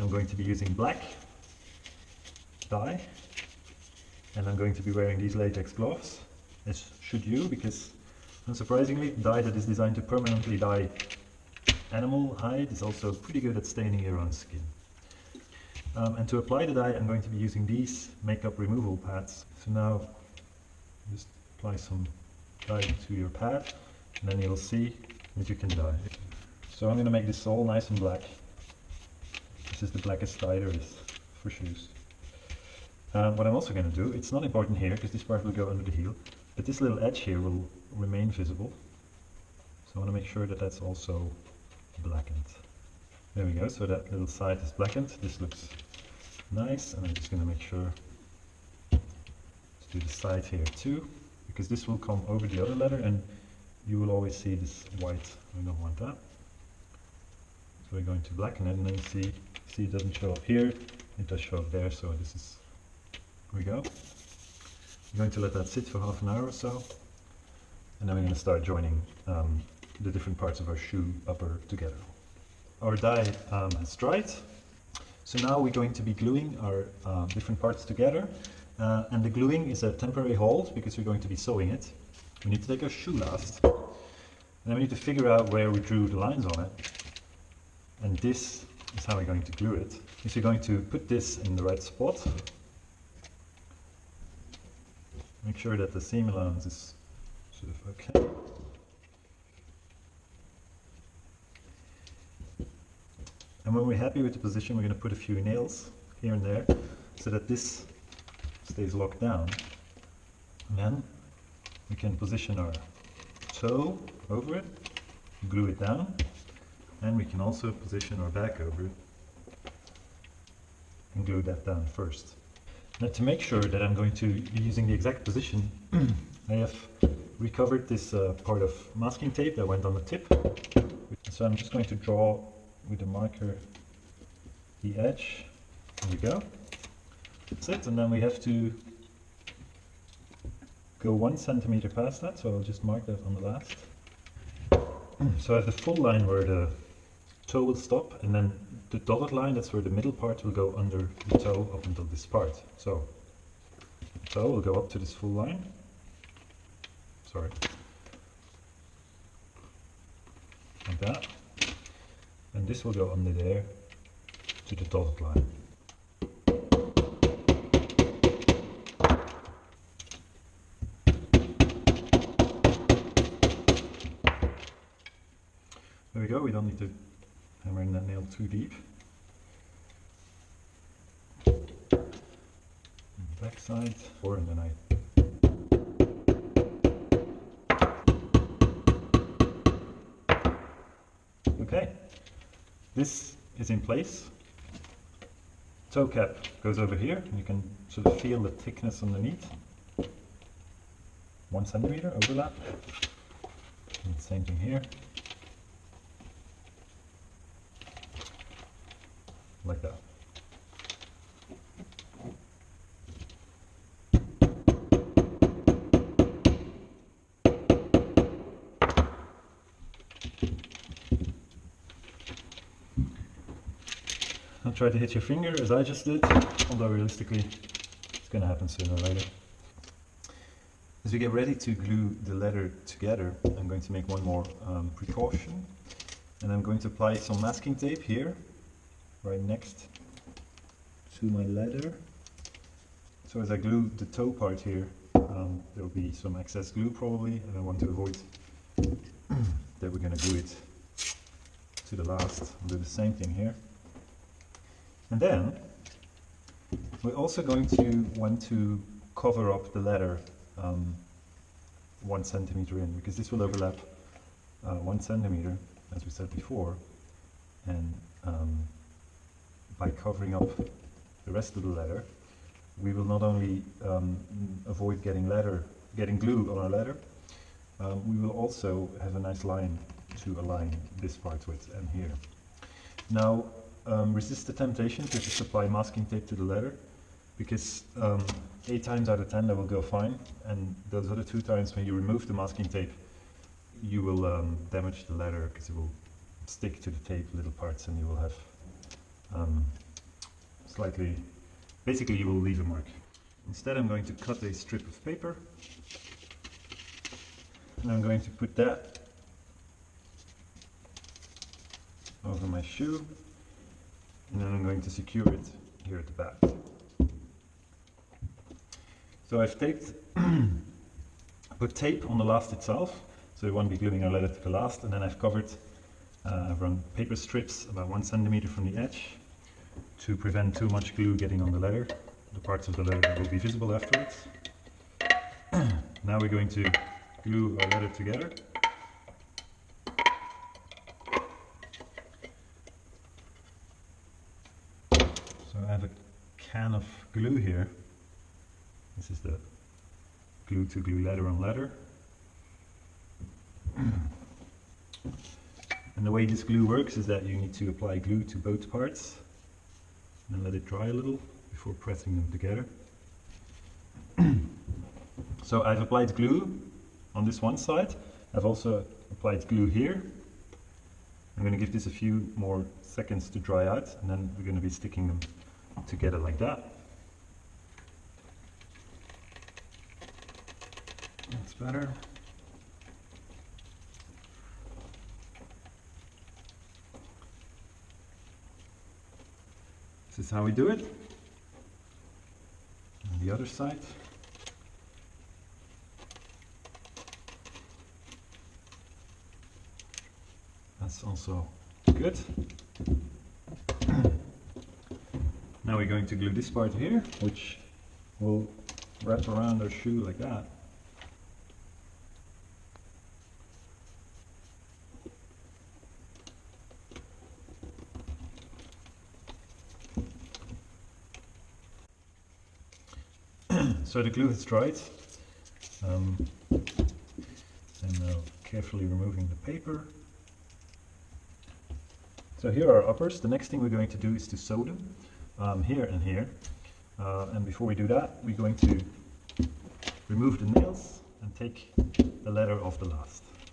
I'm going to be using black dye and I'm going to be wearing these latex gloves as should you because unsurprisingly dye that is designed to permanently dye animal hide is also pretty good at staining your own skin. Um, and to apply the dye I'm going to be using these makeup removal pads. So now just apply some dye to your pad and then you'll see that you can dye. So I'm going to make this all nice and black. This is the blackest dye there is for shoes. Um, what I'm also going to do, it's not important here because this part will go under the heel, but this little edge here will remain visible. So I want to make sure that that's also blackened. There we go, so that little side is blackened. This looks nice and I'm just going to make sure to do the side here too because this will come over the other letter and you will always see this white. We don't want that. So we're going to blacken it and then see, see it doesn't show up here, it does show up there, so this is, here we go. I'm going to let that sit for half an hour or so and then we're going to start joining um, the different parts of our shoe upper together. Our dye um, has dried, so now we're going to be gluing our uh, different parts together uh, and the gluing is a temporary hold because we're going to be sewing it. We need to take our shoe last and then we need to figure out where we drew the lines on it and this is how we're going to glue it. Is we're going to put this in the right spot make sure that the seam allowance is sort of okay. And when we're happy with the position, we're going to put a few nails here and there so that this stays locked down. And then we can position our toe over it, glue it down, and we can also position our back over and glue that down first. Now to make sure that I'm going to be using the exact position, I have recovered this uh, part of masking tape that went on the tip. So I'm just going to draw with the marker the edge. There we go. That's it. And then we have to go one centimeter past that. So I'll just mark that on the last. So I have the full line where the toe will stop and then the dotted line, that's where the middle part will go under the toe up until this part. So toe will go up to this full line. Sorry. Like that. And this will go under there to the dotted line. There we go, we don't need to hammer in that nail too deep. Back side, or and then I Okay, this is in place. Toe cap goes over here, and you can sort of feel the thickness underneath. One centimeter overlap. And same thing here. Like that. Don't try to hit your finger as I just did, although realistically it's going to happen sooner or later. As we get ready to glue the leather together, I'm going to make one more um, precaution. And I'm going to apply some masking tape here, right next to my leather. So as I glue the toe part here, um, there will be some excess glue probably, and I want to avoid that we're going to glue it to the last. I'll do the same thing here. And then we're also going to want to cover up the leather um, one centimeter in because this will overlap uh, one centimeter as we said before and um, by covering up the rest of the leather we will not only um, avoid getting leather getting glue on our leather um, we will also have a nice line to align this part with and here. Now um, resist the temptation to just apply masking tape to the leather because um, 8 times out of 10 that will go fine and those other 2 times when you remove the masking tape you will um, damage the leather because it will stick to the tape little parts and you will have um, slightly, basically you will leave a mark. Instead I'm going to cut a strip of paper and I'm going to put that over my shoe and then I'm going to secure it here at the back. So I've taped, put tape on the last itself, so it won't be gluing our letter to the last, and then I've covered, uh, I've run paper strips about one centimeter from the edge to prevent too much glue getting on the letter, the parts of the letter that will be visible afterwards. now we're going to glue our letter together. So I have a can of glue here. This is the glue to glue letter on letter. And the way this glue works is that you need to apply glue to both parts and let it dry a little before pressing them together. so I've applied glue on this one side. I've also applied glue here. I'm going to give this a few more seconds to dry out and then we're going to be sticking them together like that. That's better. This is how we do it. And the other side. That's also good. now we're going to glue this part here, which will wrap around our shoe like that. So the glue has dried. Um, and now carefully removing the paper. So here are our uppers. The next thing we're going to do is to sew them um, here and here. Uh, and before we do that, we're going to remove the nails and take the letter off the last.